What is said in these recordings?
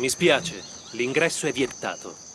Mi spiace, l'ingresso è vietato.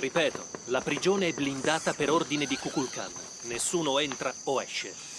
Ripeto, la prigione è blindata per ordine di Kukulkan. Nessuno entra o esce.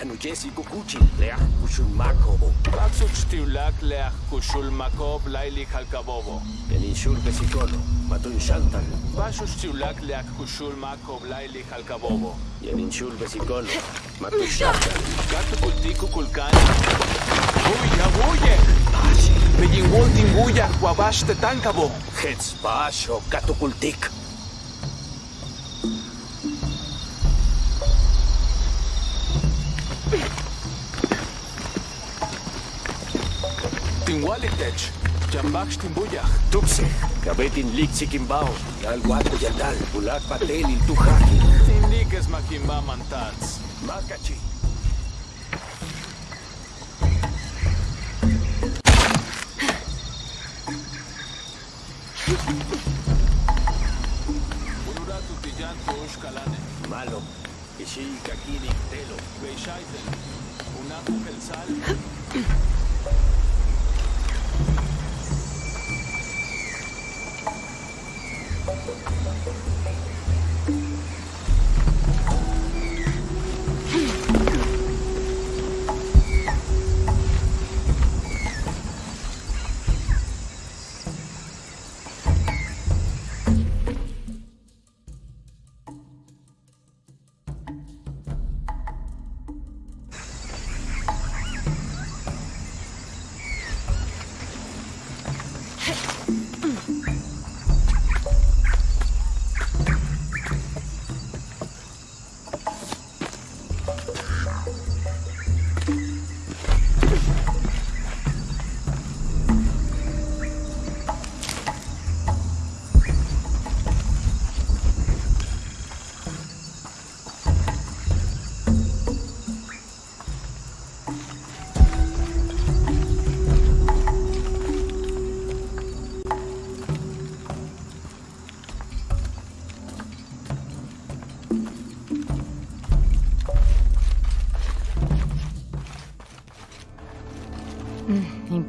Jan Ujesi Kukuchin Leach Kushulmakobo. Laili Halkabobo. Matun Shantan. Patsuchtiulak Leach Kushulmakob Laili Halkabobo. Matun Shantan. Kulkan. Tetankabo. Hetz Baxtin Buyaj, Tuxeg, Kabetin Lixikimbao, Yalguaco Yatal, Bulak Patel y Tujaki. Indiques Maquimba Mantats, Macachi. Ururatu Tiyanto Ushkalane. Malo. Ishii Kakini Telo. Beishaiten. Unaku Kelsal.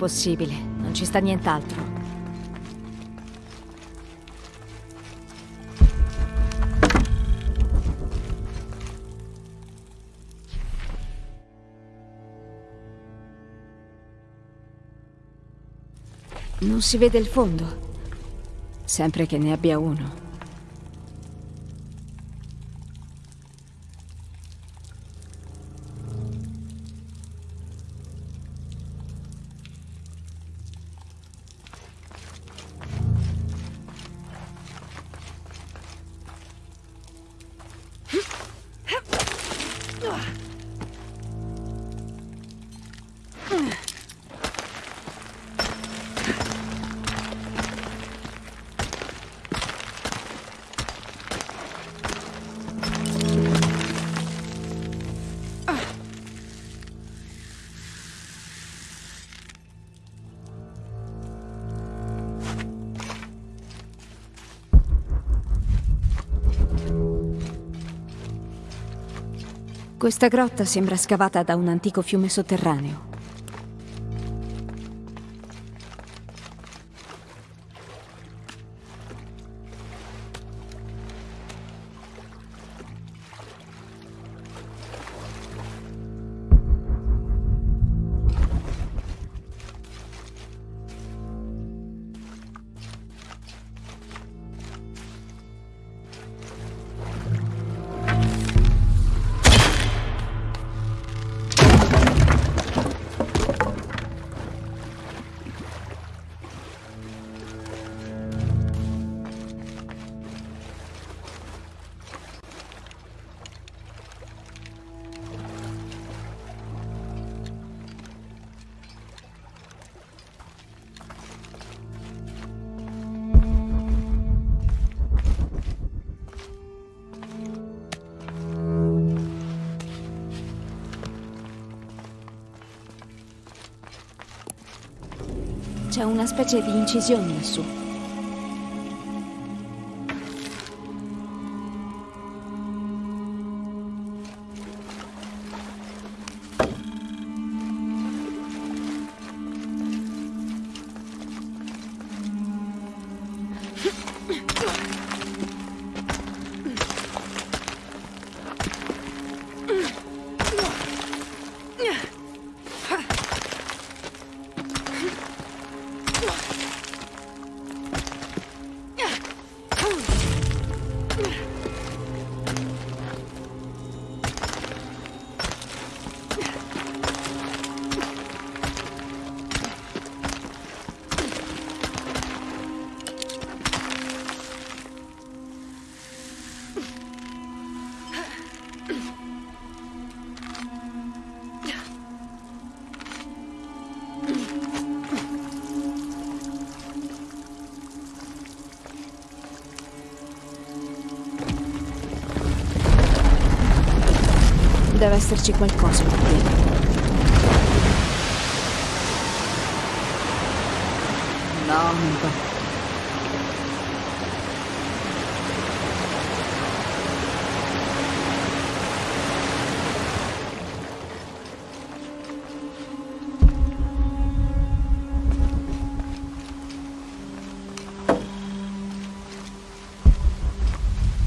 possibile, non ci sta nient'altro. Non si vede il fondo, sempre che ne abbia uno. Questa grotta sembra scavata da un antico fiume sotterraneo. Specie di incisione lassù. Esserci qualcosa qui dentro. No, non va.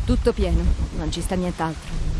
Tutto pieno, non ci sta nient'altro.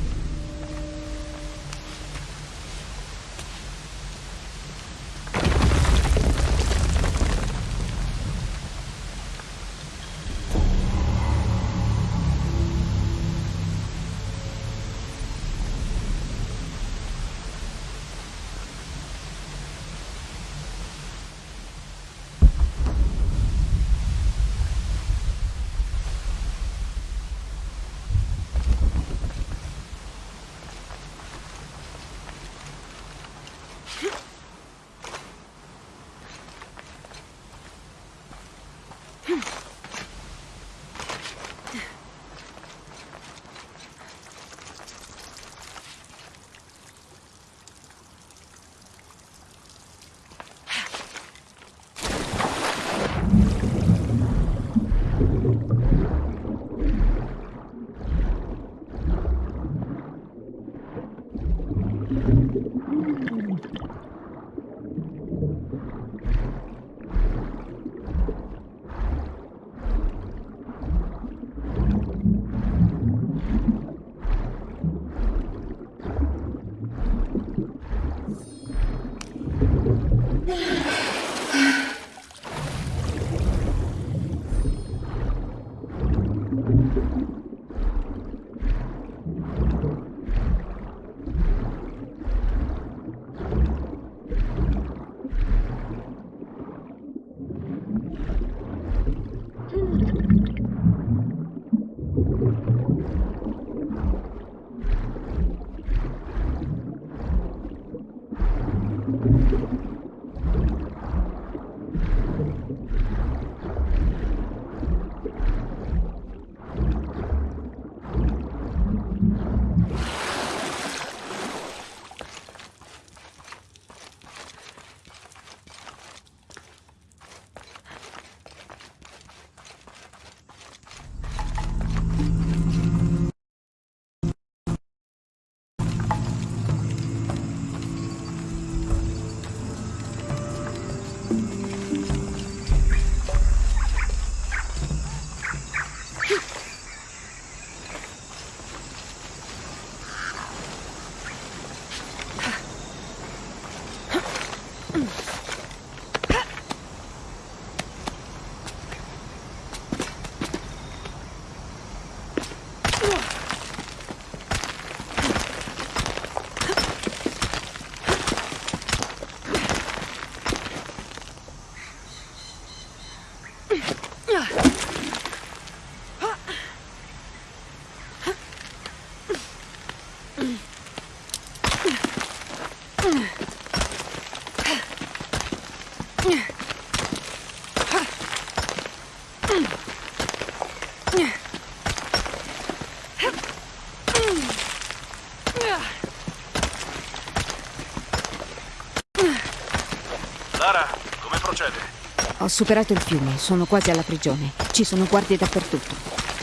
Ho superato il fiume, sono quasi alla prigione. Ci sono guardie dappertutto.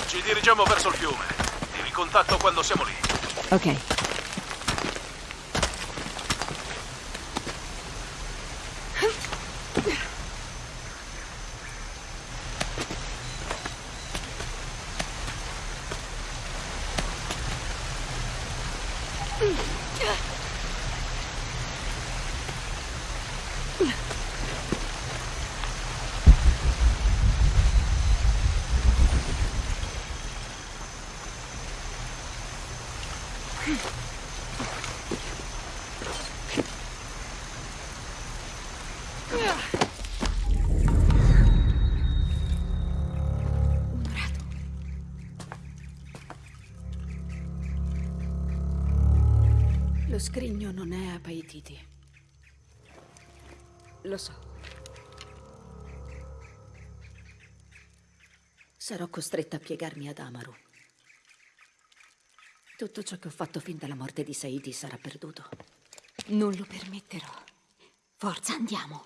Ci dirigiamo verso il fiume. Ti ricontatto quando siamo lì. Ok. Paititi. Lo so. Sarò costretta a piegarmi ad Amaru. Tutto ciò che ho fatto fin dalla morte di Saidi sarà perduto. Non lo permetterò. Forza, andiamo.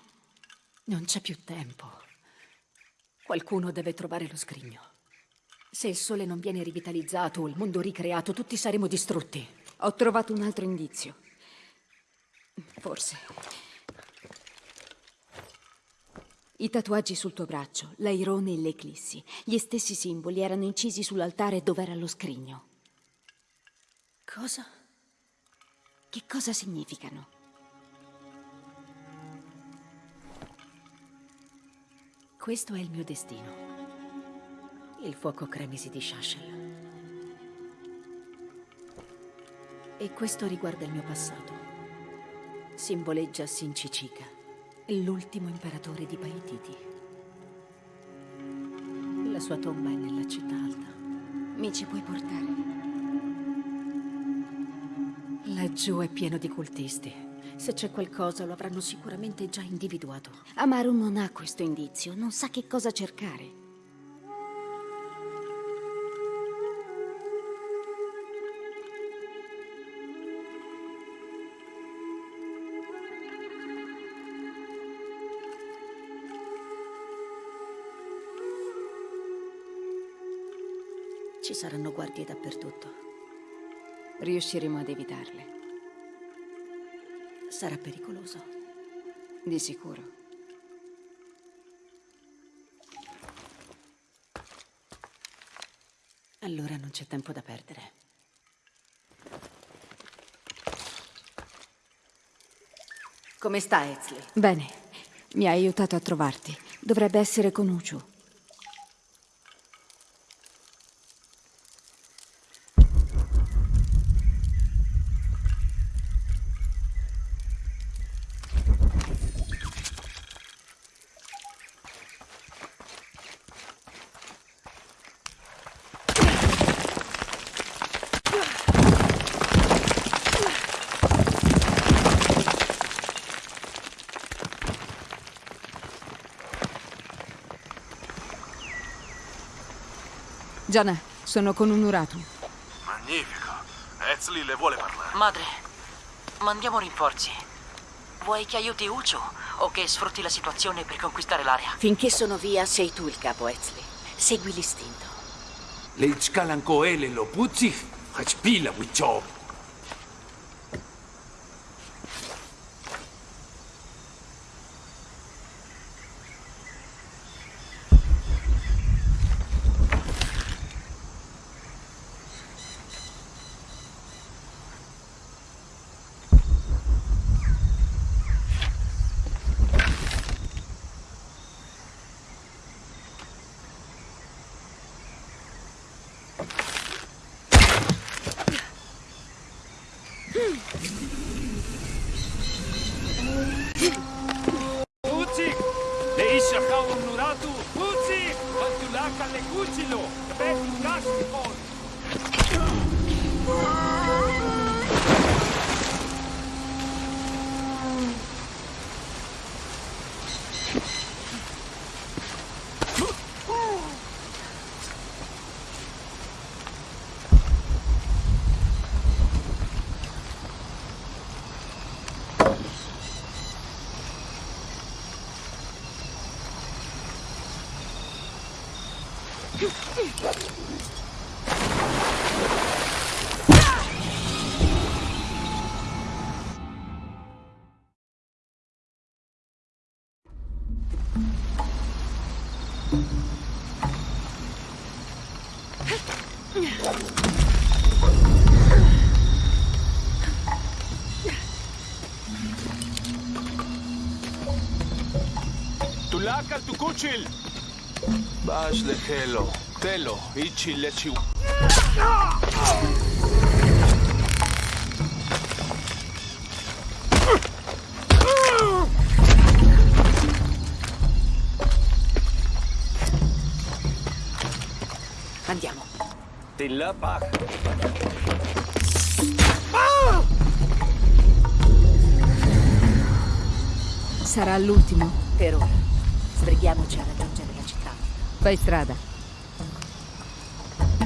Non c'è più tempo. Qualcuno deve trovare lo scrigno. Se il sole non viene rivitalizzato o il mondo ricreato, tutti saremo distrutti. Ho trovato un altro indizio. Forse. I tatuaggi sul tuo braccio, l'airone e l'eclissi, gli stessi simboli erano incisi sull'altare dove era lo scrigno. Cosa? Che cosa significano? Questo è il mio destino. Il fuoco cremisi di Shashel. E questo riguarda il mio passato. Simboleggia Sinchicika, l'ultimo imperatore di Paititi. La sua tomba è nella città alta. Mi ci puoi portare? Laggiù è pieno di cultisti. Se c'è qualcosa lo avranno sicuramente già individuato. Amaru non ha questo indizio, non sa che cosa cercare. Saranno guardie dappertutto. Riusciremo ad evitarle. Sarà pericoloso. Di sicuro. Allora non c'è tempo da perdere. Come sta, Ezli? Bene. Mi ha aiutato a trovarti. Dovrebbe essere con Uchu. Gianna, sono con un Uratu. Magnifico. Ezli le vuole parlare. Madre, mandiamo rinforzi. Vuoi che aiuti Ucho o che sfrutti la situazione per conquistare l'area? Finché sono via, sei tu il capo, Ezli. Segui l'istinto. Leitskalan koele lo putsi, hachpila wichob. Tulakal tukuchil! Bash lehelo, telo, ichi lechi. Andiamo. Tilapak! Sarà l'ultimo. Per ora. Sbrighiamoci a raggiungere la città. Fai strada.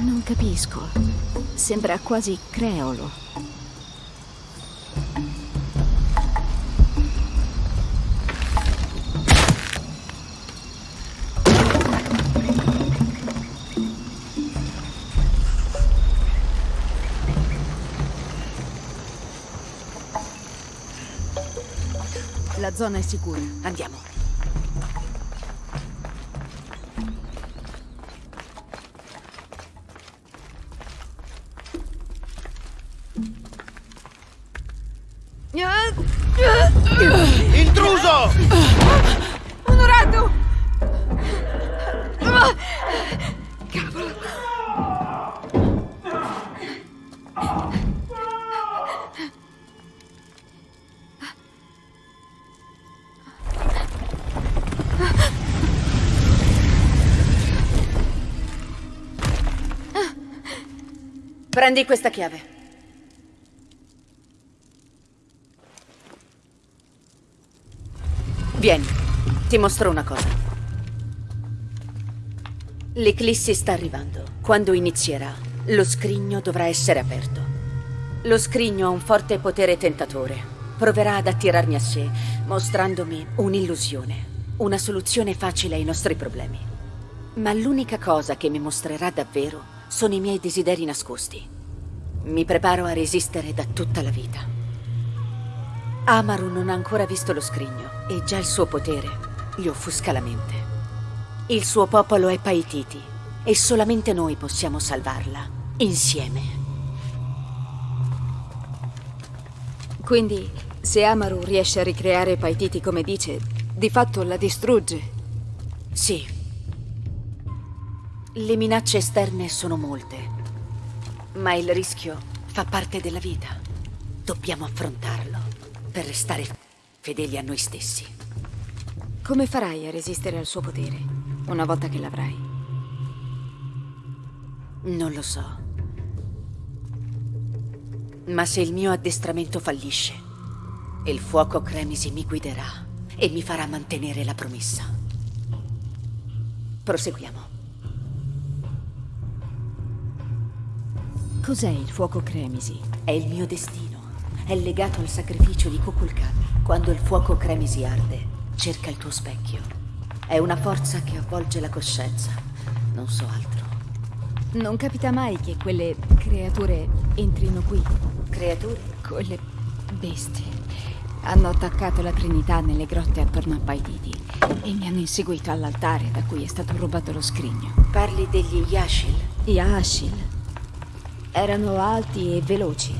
Non capisco. Sembra quasi creolo. La zona è sicura. Andiamo. Prendi questa chiave. Vieni, ti mostro una cosa. L'eclissi sta arrivando. Quando inizierà, lo scrigno dovrà essere aperto. Lo scrigno ha un forte potere tentatore. Proverà ad attirarmi a sé, mostrandomi un'illusione, una soluzione facile ai nostri problemi. Ma l'unica cosa che mi mostrerà davvero sono i miei desideri nascosti. Mi preparo a resistere da tutta la vita. Amaru non ha ancora visto lo scrigno e già il suo potere gli offusca la mente. Il suo popolo è Paititi e solamente noi possiamo salvarla, insieme. Quindi, se Amaru riesce a ricreare Paititi come dice, di fatto la distrugge. Sì. Le minacce esterne sono molte, ma il rischio fa parte della vita. Dobbiamo affrontarlo per restare fedeli a noi stessi. Come farai a resistere al suo potere, una volta che l'avrai? Non lo so. Ma se il mio addestramento fallisce, il fuoco Cremisi mi guiderà e mi farà mantenere la promessa. Proseguiamo. Cos'è il fuoco Cremisi? È il mio destino. È legato al sacrificio di Kukulkan. Quando il fuoco Cremisi arde, cerca il tuo specchio. È una forza che avvolge la coscienza. Non so altro. Non capita mai che quelle creature entrino qui. Creature? Quelle bestie. Hanno attaccato la Trinità nelle grotte attorno a Paititi e mi hanno inseguito all'altare da cui è stato rubato lo scrigno. Parli degli Yashil? Gli Ashil erano alti e veloci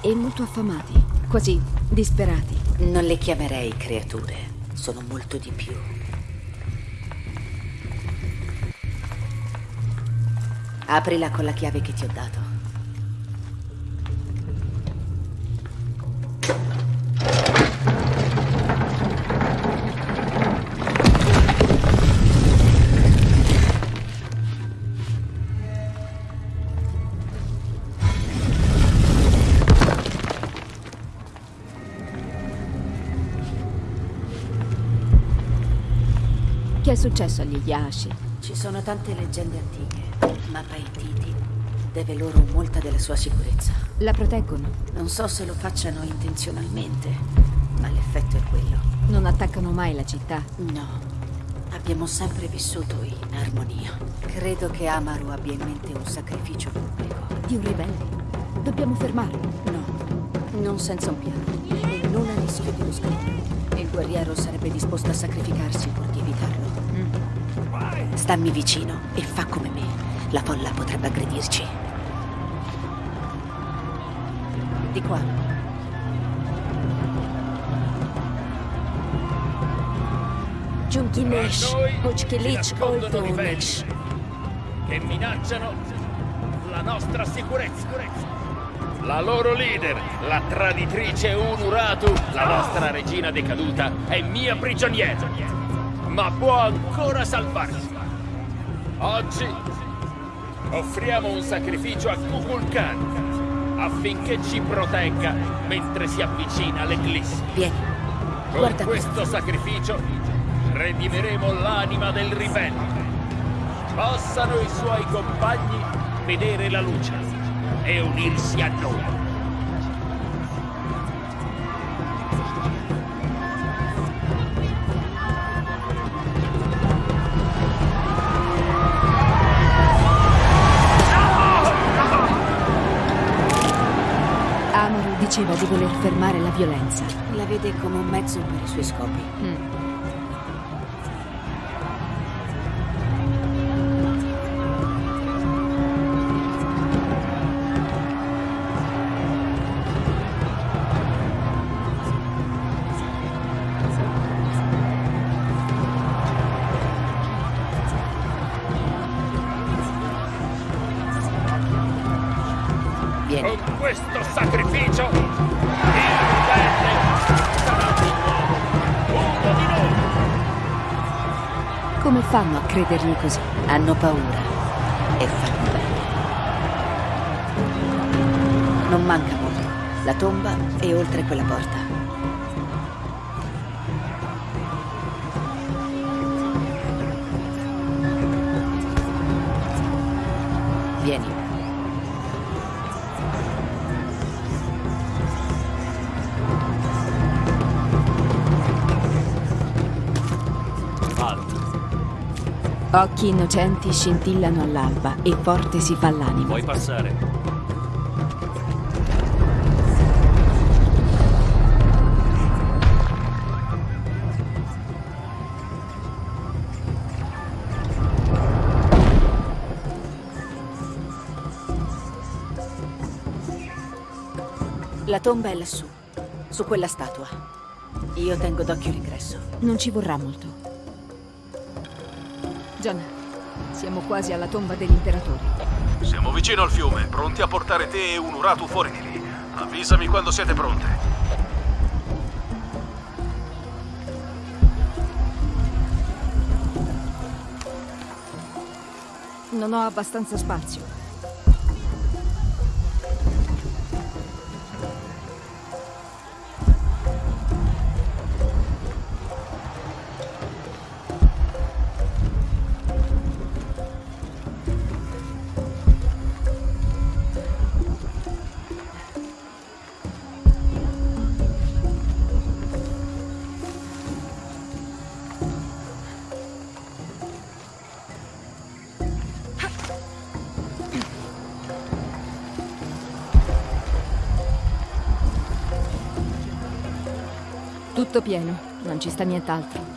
e molto affamati, quasi disperati. Non le chiamerei creature. Sono molto di più. Aprila con la chiave che ti ho dato. È successo agli Yashi? Ci sono tante leggende antiche, ma Paititi deve loro molta della sua sicurezza. La proteggono? Non so se lo facciano intenzionalmente, ma l'effetto è quello. Non attaccano mai la città? No. Abbiamo sempre vissuto in armonia. Credo che Amaru abbia in mente un sacrificio pubblico. Di un ribelle? Dobbiamo fermarlo. No, non senza un piano. E non a rischio di uno scrigno. Il guerriero sarebbe disposto a sacrificarsi pur di evitarlo. Stammi vicino e fa come me. La folla potrebbe aggredirci. Di qua. Giunkinesh, Hochkelich, Oltonesh. che minacciano la nostra sicurezza. La loro leader, la traditrice Unuratu, la nostra regina decaduta, è mia prigioniera, ma può ancora salvarsi. Oggi offriamo un sacrificio a Kukulkan affinché ci protegga mentre si avvicina all'eclissi. Vieni. Con Guarda questo sacrificio redimeremo l'anima del ribelle. Possano i suoi compagni vedere la luce e unirsi a noi. Voler fermare la violenza. La vede come un mezzo per i suoi scopi. Vieni. Fanno a credergli così? Hanno paura e fanno bene. Non manca molto. La tomba è oltre quella porta. Occhi innocenti scintillano all'alba e forte si fa l'anima. Puoi passare. La tomba è lassù, su quella statua. Io tengo d'occhio l'ingresso. Non ci vorrà molto. John, siamo quasi alla tomba dell'imperatore. Siamo vicino al fiume, pronti a portare te e un Uratu fuori di lì. Avvisami quando siete pronte. Non ho abbastanza spazio. Tutto pieno, non ci sta nient'altro.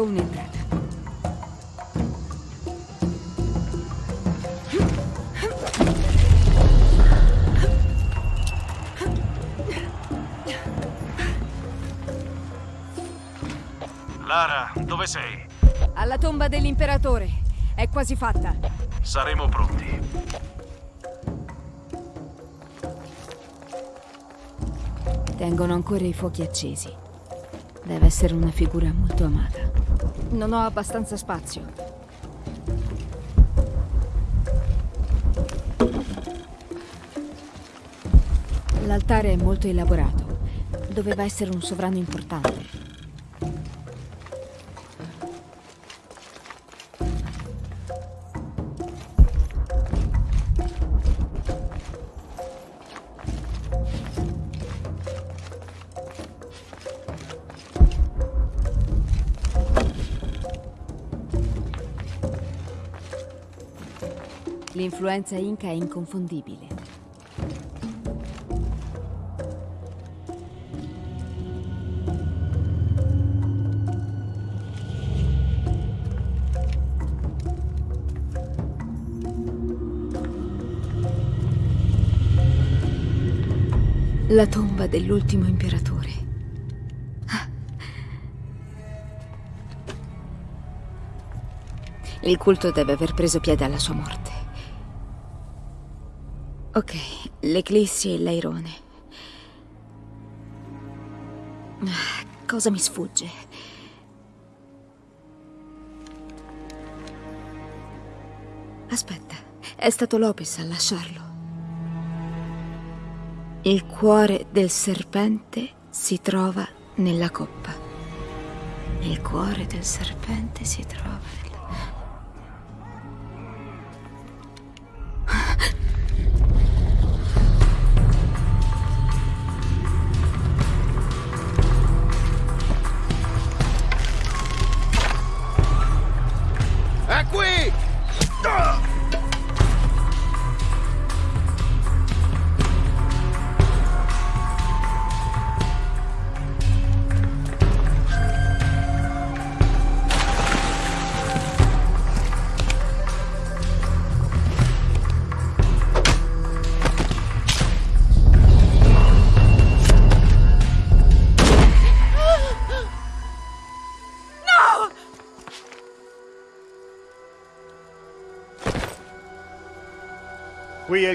Ecco un'entrata. Lara, dove sei? Alla tomba dell'imperatore. È quasi fatta. Saremo pronti. Tengono ancora i fuochi accesi. Deve essere una figura molto amata. Non ho abbastanza spazio. L'altare è molto elaborato. Doveva essere un sovrano importante. L'influenza inca è inconfondibile. La tomba dell'ultimo imperatore. Il culto deve aver preso piede alla sua morte. Ok, l'eclissi e l'airone. Cosa mi sfugge? Aspetta, è stato Lopez a lasciarlo. Il cuore del serpente si trova nella coppa. Il cuore del serpente si trova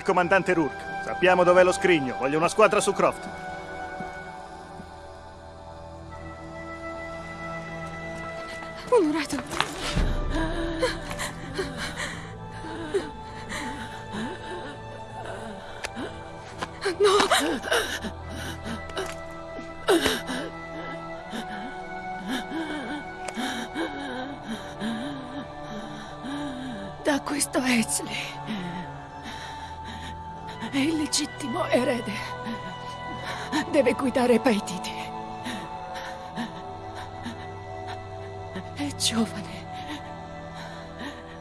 comandante Rourke. Sappiamo dov'è lo scrigno. Voglio una squadra su Croft. Deve guidare Paititi. È giovane,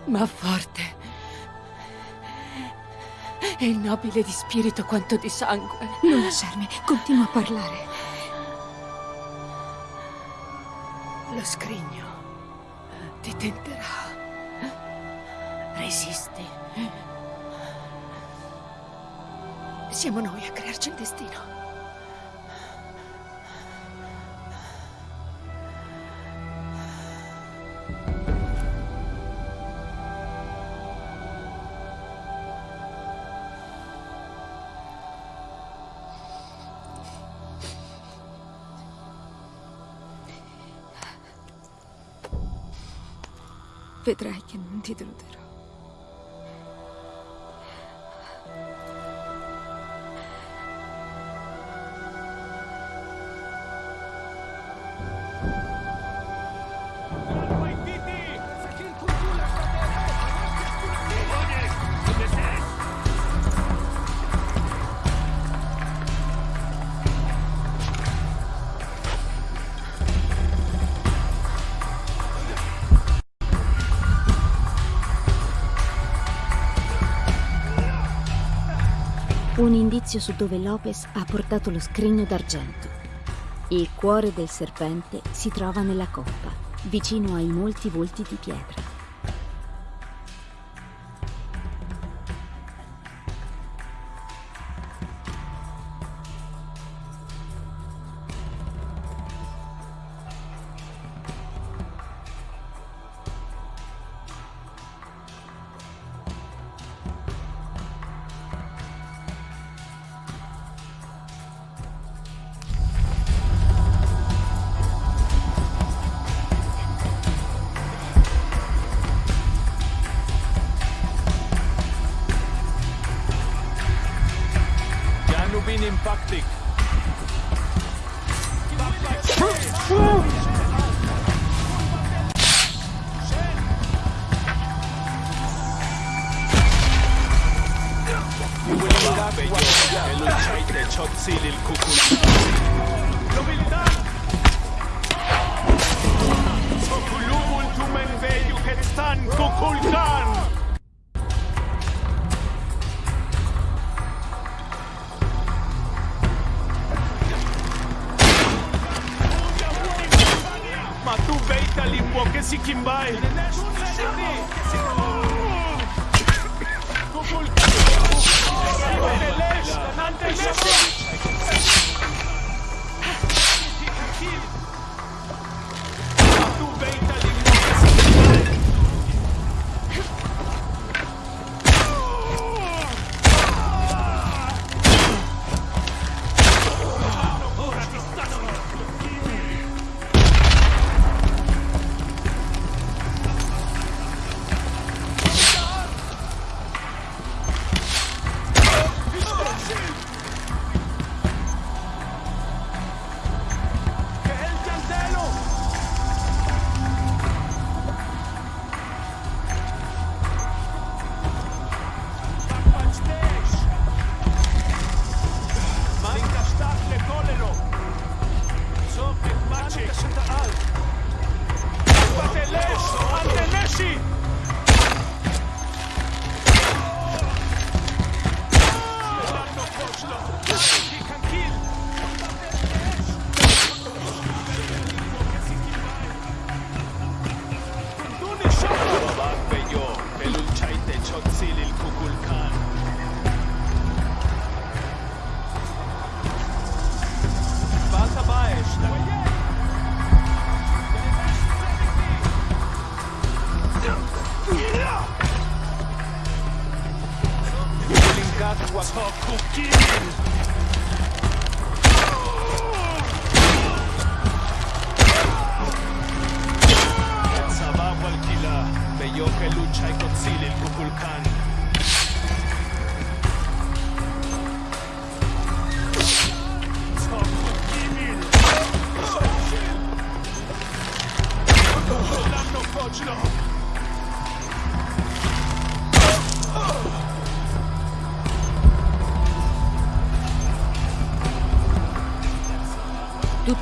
ma forte. È nobile di spirito quanto di sangue. Non lasciarmi, continua a parlare. Lo scrigno ti tenterà. Resisti. Siamo noi a crearci il destino. Vedrai che non ti deluderò. Indizio su dove Lopez ha portato lo scrigno d'argento. Il cuore del serpente si trova nella coppa. vicino ai molti volti di pietra. Janubin Impactic. Elucide Chotzil il Kukul. Nobilità! Sokulumul tumen veju Hetstan Kukulkan!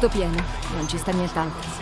Tutto pieno, non ci sta nient'altro.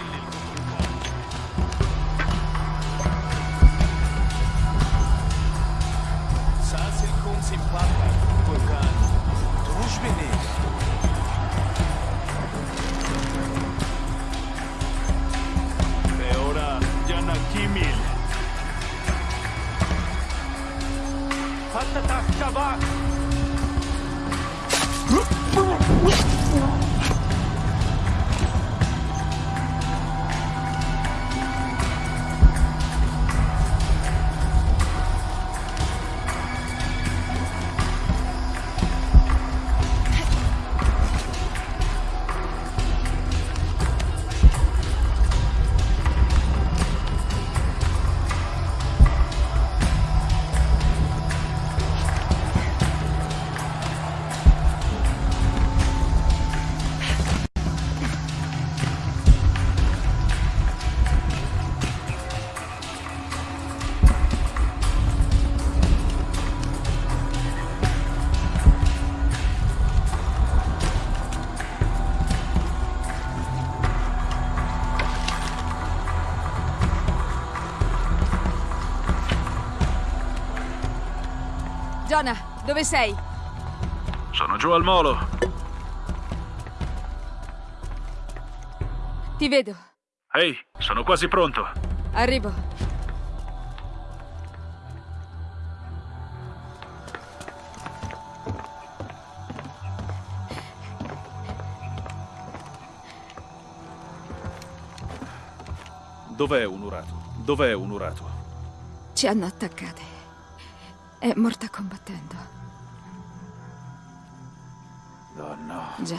Jonah, dove sei? Sono giù al molo. Ti vedo. Ehi, sono quasi pronto. Arrivo. Dov'è Unuratu? Dov'è Unuratu? Ci hanno attaccate. È morta combattendo. Oh no. Già.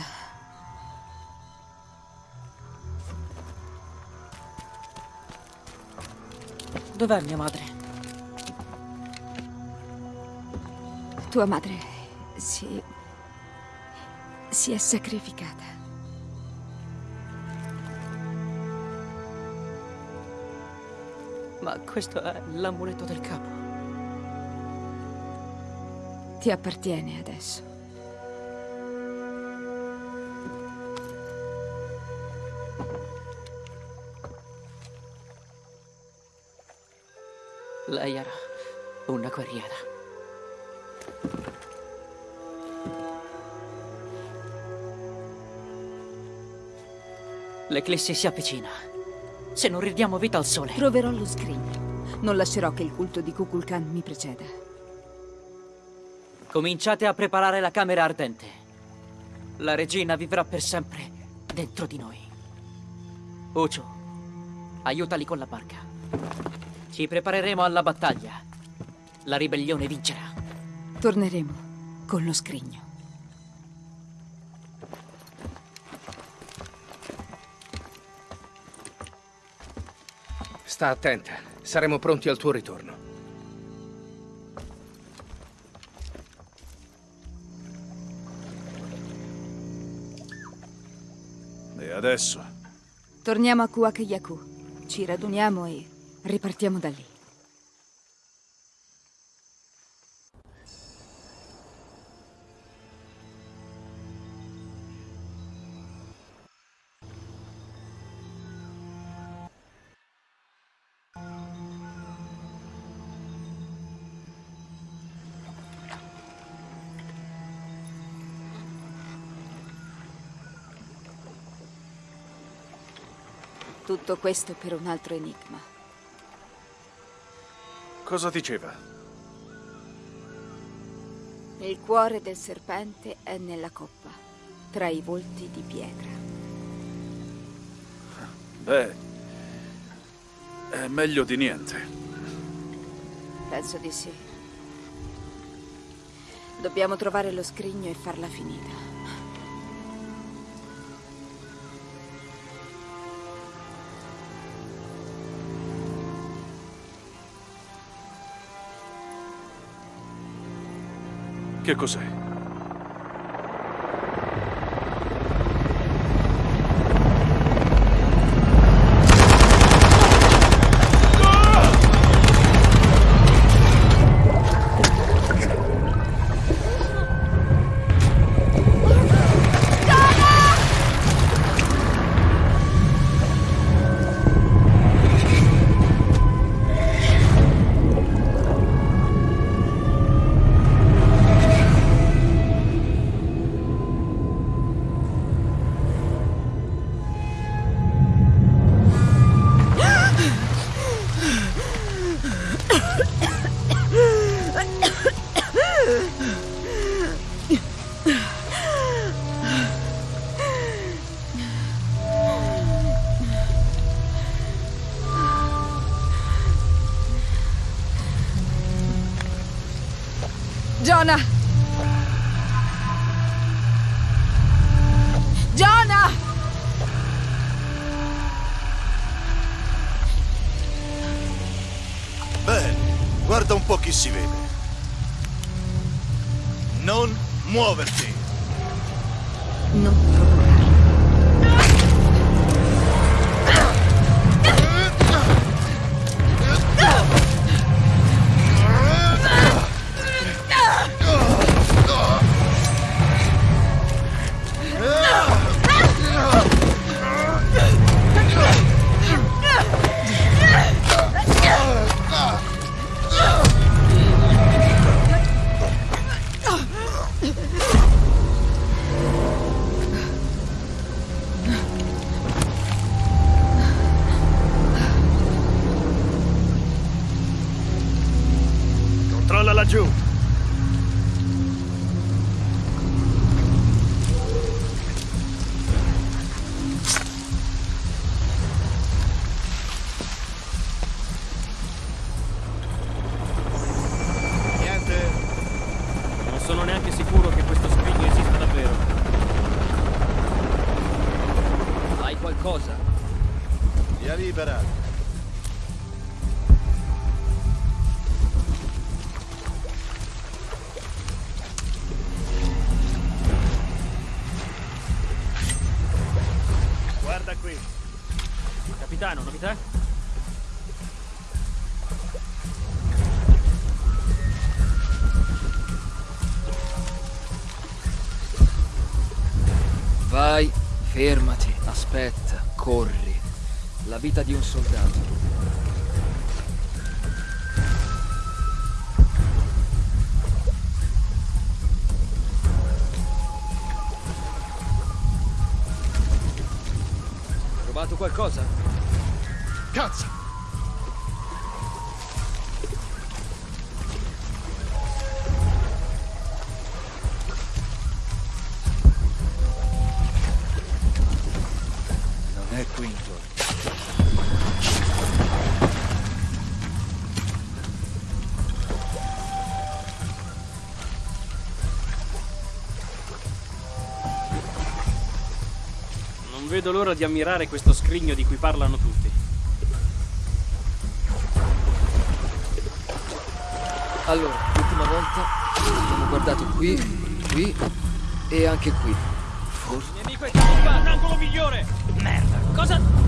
Dov'è mia madre? Tua madre si... si è sacrificata. Ma questo è l'amuleto del capo. Ti appartiene adesso. Lei era una guerriera. L'eclissi si avvicina. Se non ridiamo vita al sole. Troverò lo scrigno. Non lascerò che il culto di Kukulkan mi preceda. Cominciate a preparare la camera ardente. La regina vivrà per sempre dentro di noi. Ucio, aiutali con la barca. Ci prepareremo alla battaglia. La ribellione vincerà. Torneremo con lo scrigno. Sta attenta. Saremo pronti al tuo ritorno. Adesso? Torniamo a Kuakayaku. Ci raduniamo e ripartiamo da lì. Tutto questo per un altro enigma. Cosa diceva? Il cuore del serpente è nella coppa, tra i volti di pietra. Beh, è meglio di niente. Penso di sì. Dobbiamo trovare lo scrigno e farla finita. Che cos'è? Via libera. Guarda qui. Capitano, novità? Vai, fermati, aspetta, corri. Vita di un soldato. Vedo l'ora di ammirare questo scrigno di cui parlano tutti. Allora, l'ultima volta abbiamo guardato qui, qui e anche qui. Forse... Il nemico è camuffato! Angolo migliore! Merda! Cosa...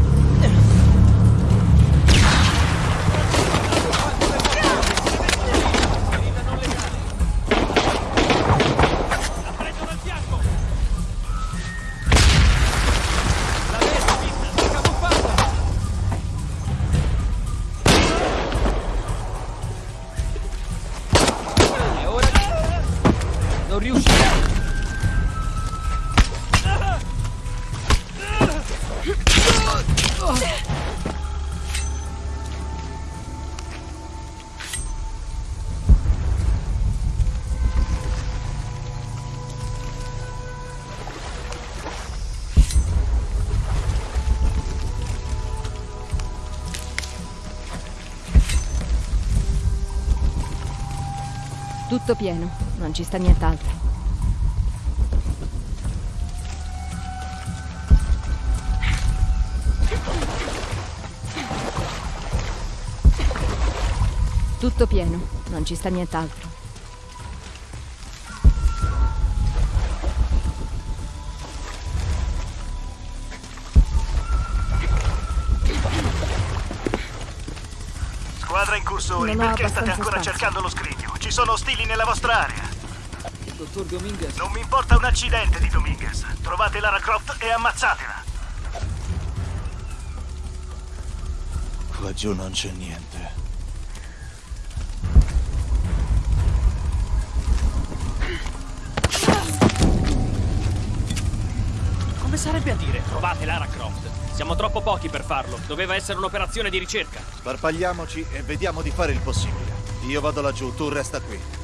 riuscirà! Tutto pieno, non ci sta nient'altro. Tutto pieno, non ci sta nient'altro. Squadra in cursori, Non ho perché state ancora spazio. cercando lo scrigno? Ci sono ostili nella vostra area. Dottor Dominguez... Non mi importa un accidente di Dominguez. Trovate Lara Croft e ammazzatela. Qua giù non c'è niente. Come sarebbe a dire trovate Lara Croft? Siamo troppo pochi per farlo. Doveva essere un'operazione di ricerca. Sparpagliamoci e vediamo di fare il possibile. Io vado laggiù, tu resta qui.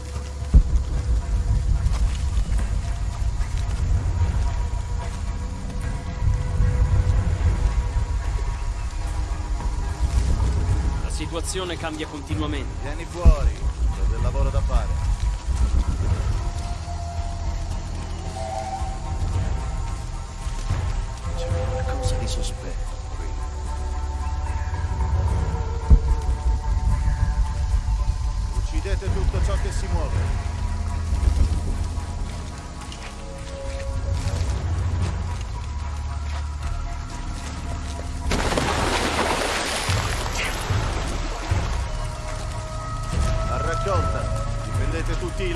Situazione cambia continuamente. Vieni fuori, c'ho del lavoro da fare. C'è qualcosa di sospetto qui. Uccidete tutto ciò che si muove.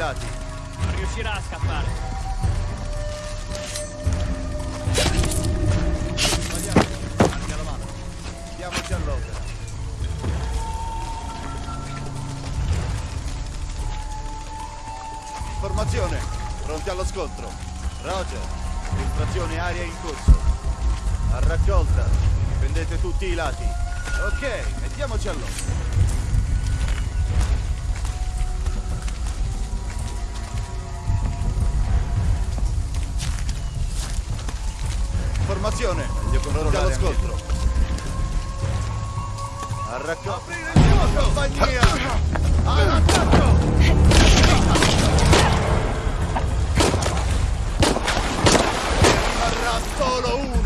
Difendete tutti i lati. Non riuscirà a scappare. Sbagliato, anche la mano. Diamoci all'opera. Formazione, pronti allo scontro. Roger, infiltrazione aria in corso. A raccolta, difendete tutti i lati. Ok, mettiamoci all'opera. Attenzione, allo controllare anche scontro. A raccogliere compagnia! All'attacco! Rimarrà solo uno!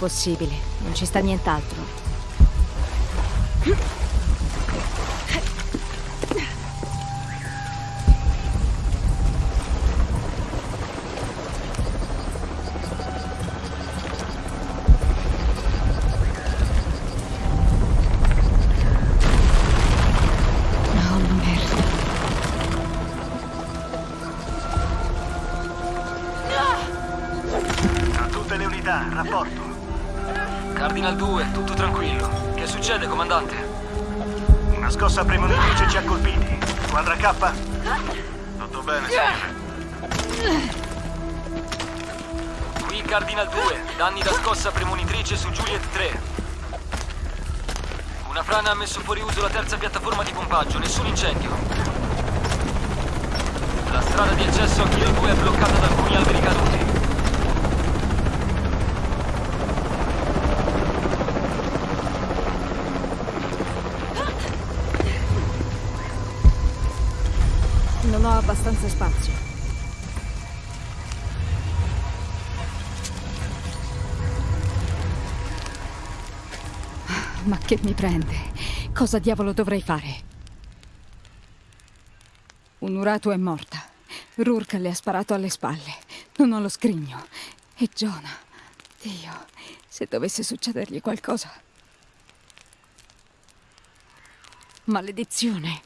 Impossibile, non ci sta nient'altro. K? Tutto bene, signore. Qui Cardinal 2, danni da scossa premonitrice su Juliet 3. Una frana ha messo fuori uso la terza piattaforma di pompaggio, nessun incendio. La strada di accesso a Kilo 2 è bloccata da alcuni alberi caduti. Abbastanza spazio. Ma che mi prende? Cosa diavolo dovrei fare? Un urato è morta. Rourke le ha sparato alle spalle. Non ho lo scrigno. E Giona. Dio, se dovesse succedergli qualcosa. Maledizione.